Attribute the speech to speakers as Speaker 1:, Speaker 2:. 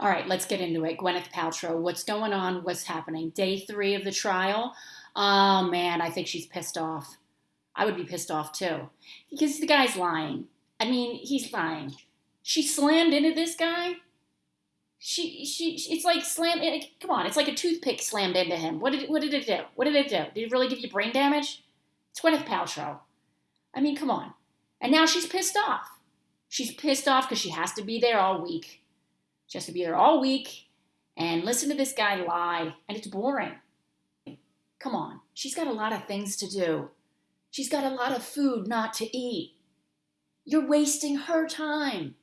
Speaker 1: All right, let's get into it. Gwyneth Paltrow, what's going on? What's happening? Day three of the trial. Oh man, I think she's pissed off. I would be pissed off too. Because the guy's lying. I mean, he's lying. She slammed into this guy. She, she, it's like slam. Come on, it's like a toothpick slammed into him. What did, what did it do? What did it do? Did it really give you brain damage? It's Gwyneth Paltrow. I mean, come on. And now she's pissed off. She's pissed off because she has to be there all week. She has to be there all week and listen to this guy lie, and it's boring. Come on, she's got a lot of things to do. She's got a lot of food not to eat. You're wasting her time.